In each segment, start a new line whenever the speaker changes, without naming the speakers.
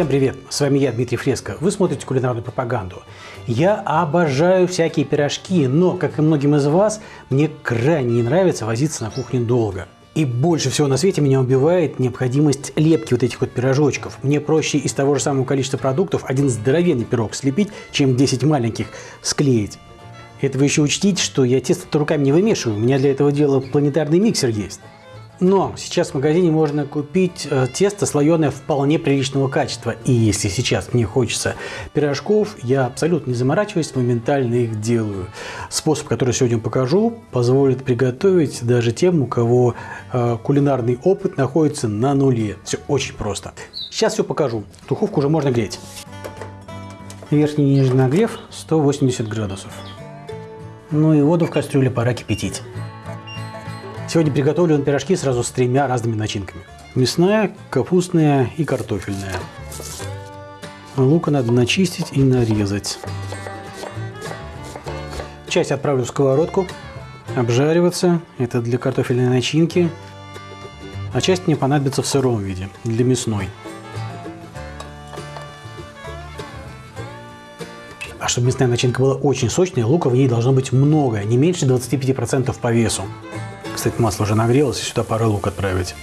Всем привет! С вами я, Дмитрий Фреско. Вы смотрите кулинарную пропаганду. Я обожаю всякие пирожки, но, как и многим из вас, мне крайне не нравится возиться на кухне долго. И больше всего на свете меня убивает необходимость лепки вот этих вот пирожочков. Мне проще из того же самого количества продуктов один здоровенный пирог слепить, чем 10 маленьких склеить. Это вы еще учтите, что я тесто руками не вымешиваю, у меня для этого дела планетарный миксер есть. Но сейчас в магазине можно купить э, тесто слоеное вполне приличного качества. И если сейчас мне хочется пирожков, я абсолютно не заморачиваюсь, моментально их делаю. Способ, который сегодня покажу, позволит приготовить даже тем, у кого э, кулинарный опыт находится на нуле. Все очень просто. Сейчас все покажу. Духовку уже можно греть. Верхний и нижний нагрев 180 градусов. Ну и воду в кастрюле пора кипятить. Сегодня приготовлю пирожки сразу с тремя разными начинками. Мясная, капустная и картофельная. Лука надо начистить и нарезать. Часть отправлю в сковородку, обжариваться. Это для картофельной начинки. А часть мне понадобится в сыром виде, для мясной. А чтобы мясная начинка была очень сочная, лука в ней должно быть много, не меньше 25% по весу. Кстати, масло уже нагрелось, и сюда пора лук отправить.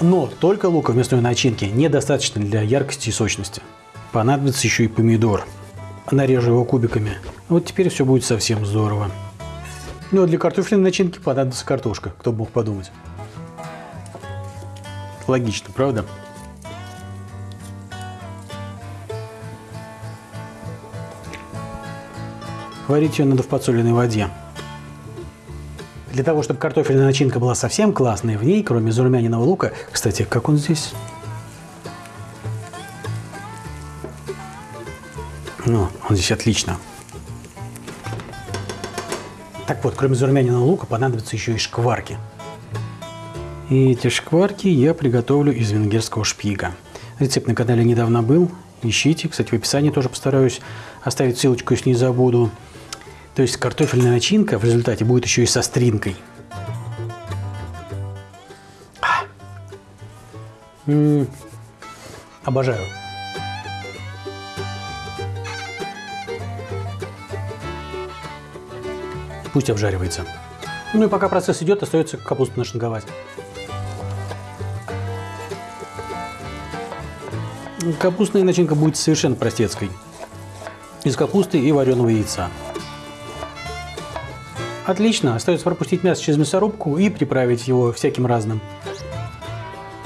Но только лука в мясной начинке недостаточно для яркости и сочности. Понадобится еще и помидор. Нарежу его кубиками. Вот теперь все будет совсем здорово. Ну а для картофельной начинки понадобится картошка, кто бы мог подумать. Логично, правда? Варить ее надо в подсоленной воде. Для того, чтобы картофельная начинка была совсем классной, в ней, кроме зарумяненного лука, кстати, как он здесь? Ну, он здесь отлично. Так вот, кроме зарумяненного лука понадобятся еще и шкварки. И эти шкварки я приготовлю из венгерского шпига. Рецепт на канале недавно был. Ищите. Кстати, в описании тоже постараюсь оставить ссылочку, если не забуду. То есть картофельная начинка в результате будет еще и со стринкой. М -м -м. Обожаю. Пусть обжаривается. Ну и пока процесс идет, остается капусту нашинговать. Капустная начинка будет совершенно простецкой. Из капусты и вареного яйца. Отлично, остается пропустить мясо через мясорубку и приправить его всяким разным.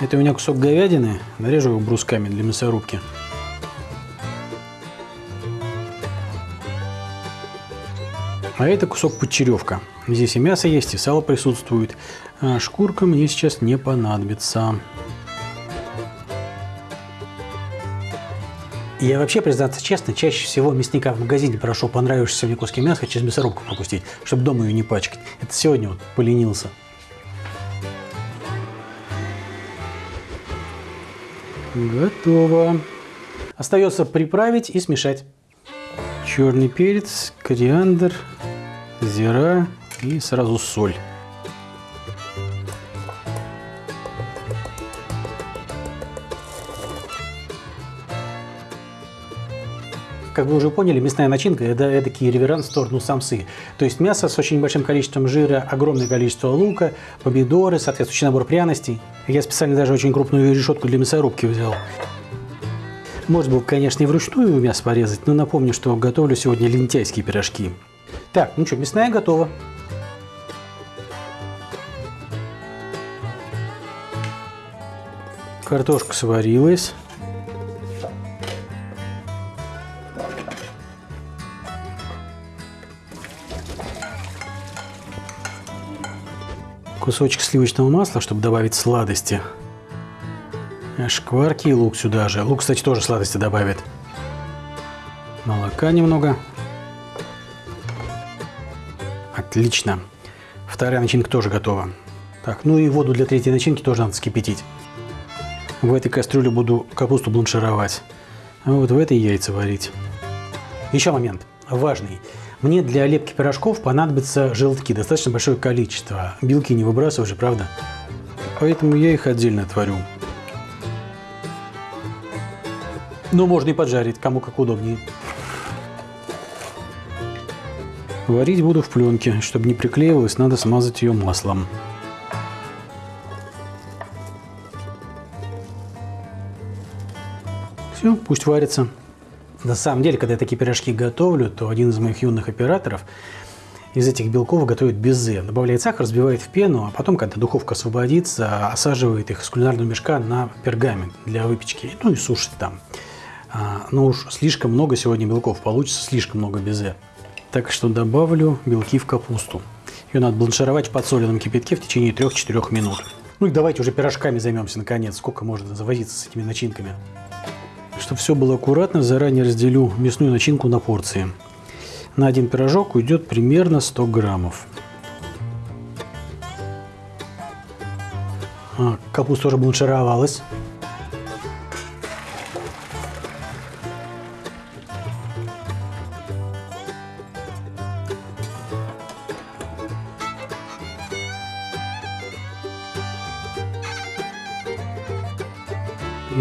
Это у меня кусок говядины, нарежу его брусками для мясорубки. А это кусок подчеревка. Здесь и мясо есть, и сало присутствует. Шкурка мне сейчас не понадобится. Я вообще, признаться честно, чаще всего мясника в магазине прошу понравившийся мне куски мяса через мясорубку пропустить, чтобы дома ее не пачкать. Это сегодня вот поленился. Готово. Остается приправить и смешать. Черный перец, кориандр, зира и сразу соль. Как вы уже поняли, мясная начинка – это такие реверанс в сторону самсы. То есть мясо с очень большим количеством жира, огромное количество лука, помидоры, соответствующий набор пряностей. Я специально даже очень крупную решетку для мясорубки взял. Можно было, конечно, и вручную мясо порезать, но напомню, что готовлю сегодня лентяйские пирожки. Так, ну что, мясная готова. Картошка сварилась. Кусочек сливочного масла, чтобы добавить сладости. Шкварки и лук сюда же. Лук, кстати, тоже сладости добавит. Молока немного. Отлично. Вторая начинка тоже готова. Так, ну и воду для третьей начинки тоже надо вскипятить. В этой кастрюле буду капусту бланшировать. А вот в этой яйца варить. Еще момент важный. Мне для лепки пирожков понадобится желтки, достаточно большое количество. Белки не выбрасываю же, правда? Поэтому я их отдельно творю. Но можно и поджарить, кому как удобнее. Варить буду в пленке. Чтобы не приклеивалось, надо смазать ее маслом. Все, пусть варится. На самом деле, когда я такие пирожки готовлю, то один из моих юных операторов из этих белков готовит безе. Добавляет сахар, разбивает в пену, а потом, когда духовка освободится, осаживает их из кулинарного мешка на пергамент для выпечки. Ну и сушит там. А, но уж слишком много сегодня белков получится, слишком много безе. Так что добавлю белки в капусту. Ее надо бланшировать в подсоленном кипятке в течение 3-4 минут. Ну и давайте уже пирожками займемся наконец. Сколько можно завозиться с этими начинками. Чтобы все было аккуратно, заранее разделю мясную начинку на порции. На один пирожок уйдет примерно 100 граммов. А, капуста уже бланшировалась.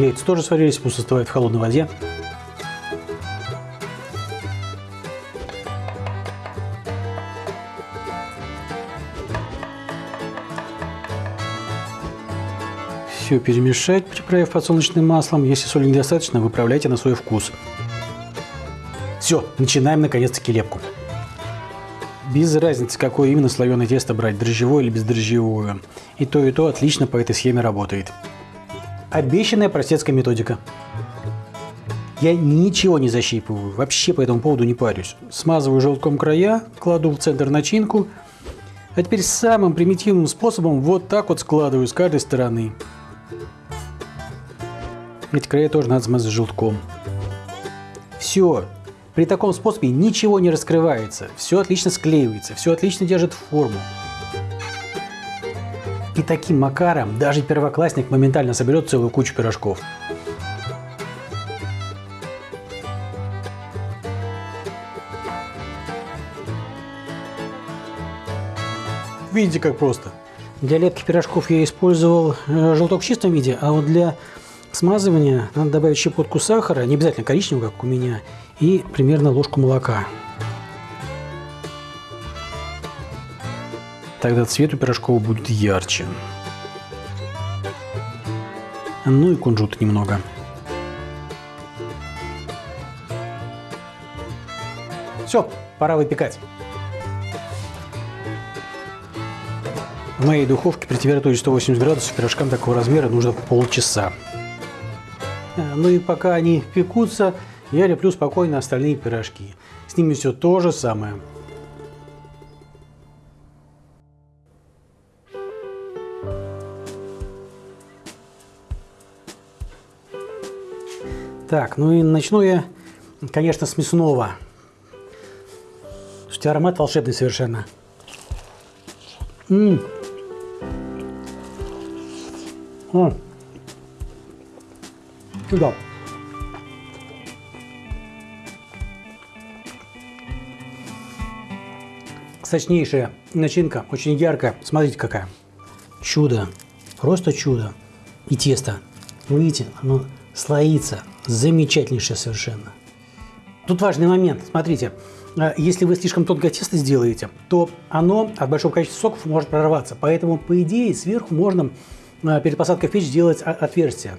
Яйца тоже сварились, пусть остывают в холодной воде. Все перемешать, приправив подсолнечным маслом. Если соли недостаточно, выправляйте на свой вкус. Все, начинаем наконец-таки лепку. Без разницы, какое именно слоеное тесто брать, дрожжевое или бездрожжевое. И то, и то отлично по этой схеме работает. Обещанная простецкая методика. Я ничего не защипываю, вообще по этому поводу не парюсь. Смазываю желтком края, кладу в центр начинку, а теперь самым примитивным способом вот так вот складываю с каждой стороны. Эти края тоже надо смазать желтком. Все. При таком способе ничего не раскрывается, все отлично склеивается, все отлично держит форму. И таким макаром даже первоклассник моментально соберет целую кучу пирожков. Видите, как просто. Для лепки пирожков я использовал э, желток в чистом виде, а вот для смазывания надо добавить щепотку сахара, не обязательно коричневого, как у меня, и примерно ложку молока. Тогда цвет у пирожков будет ярче. Ну и кунжут немного. Все, пора выпекать. В моей духовке при температуре 180 градусов пирожкам такого размера нужно полчаса. Ну и пока они пекутся, я леплю спокойно остальные пирожки. С ними все то же самое. Так, ну и начну я, конечно, с мясного. Слушайте, аромат волшебный совершенно. М -м. О. Да. Сочнейшая начинка, очень яркая. Смотрите, какая. Чудо. Просто чудо. И тесто. Видите, оно слоится замечательнейшее совершенно. Тут важный момент. Смотрите, э, если вы слишком тонкое тесто сделаете, то оно от большого количества соков может прорваться. Поэтому, по идее, сверху можно э, перед посадкой в печь сделать отверстие.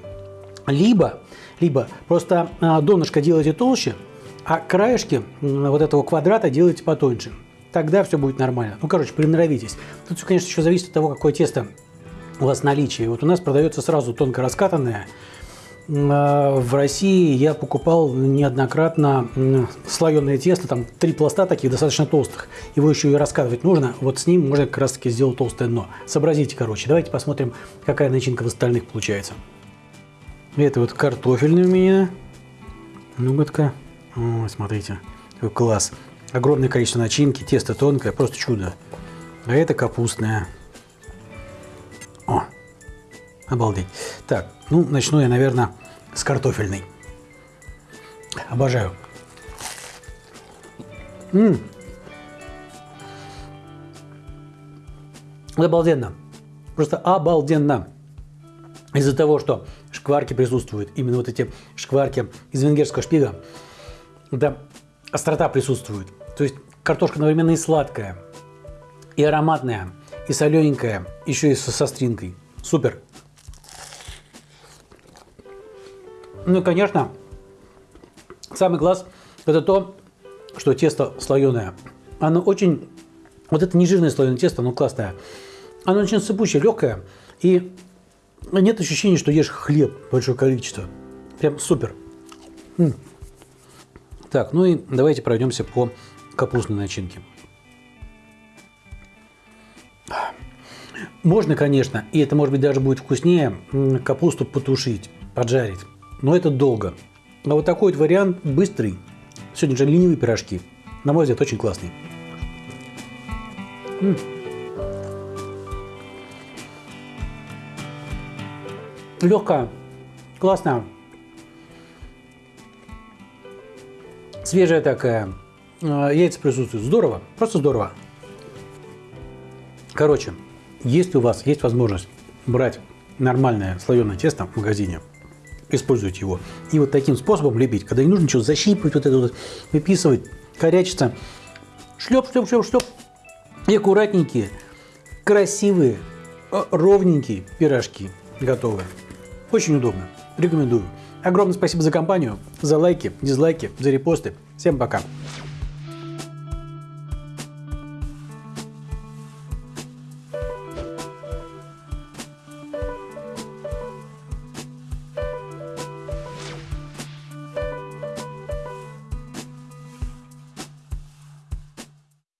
Либо, либо просто э, донышко делаете толще, а краешки вот этого квадрата делаете потоньше. Тогда все будет нормально. Ну, короче, приноровитесь. Тут все, конечно, еще зависит от того, какое тесто у вас в наличии. Вот у нас продается сразу тонко раскатанное, в России я покупал неоднократно слоеное тесто, там три пласта таких достаточно толстых. Его еще и раскатывать нужно. Вот с ним можно как раз таки сделать толстое дно. Сообразите, короче. Давайте посмотрим, какая начинка в остальных получается. Это вот картофельный у меня. Ну-ка. Смотрите. Какой класс. Огромное количество начинки, тесто тонкое, просто чудо. А это капустная. Обалдеть. Так, ну, начну я, наверное, с картофельной. Обожаю. Ммм. Обалденно. Просто обалденно. из-за того, что шкварки присутствуют, именно вот эти шкварки из венгерского шпига, да, острота присутствует. То есть картошка одновременно и сладкая, и ароматная, и солененькая, еще и со, со стринкой. Супер. Ну и, конечно, самый класс – это то, что тесто слоеное. Оно очень… Вот это нежирное слоеное тесто, оно классное. Оно очень сыпучее, легкое. И нет ощущения, что ешь хлеб большое количество. Прям супер. М -м. Так, ну и давайте пройдемся по капустной начинке. Можно, конечно, и это может быть даже будет вкуснее, капусту потушить, поджарить. Но это долго. А вот такой вот вариант быстрый. Сегодня же ленивые пирожки. На мой взгляд, очень классный. М -м. Легкая, классная, свежая такая, а, яйца присутствуют. Здорово, просто здорово. Короче, если у вас есть возможность брать нормальное слоеное тесто в магазине, используйте его. И вот таким способом лепить, когда не нужно ничего защипывать, вот это вот выписывать, корячиться. Шлеп, шлеп, шлеп, шлеп. И аккуратненькие, красивые, а, ровненькие пирожки готовые. Очень удобно. Рекомендую. Огромное спасибо за компанию, за лайки, дизлайки, за репосты. Всем пока.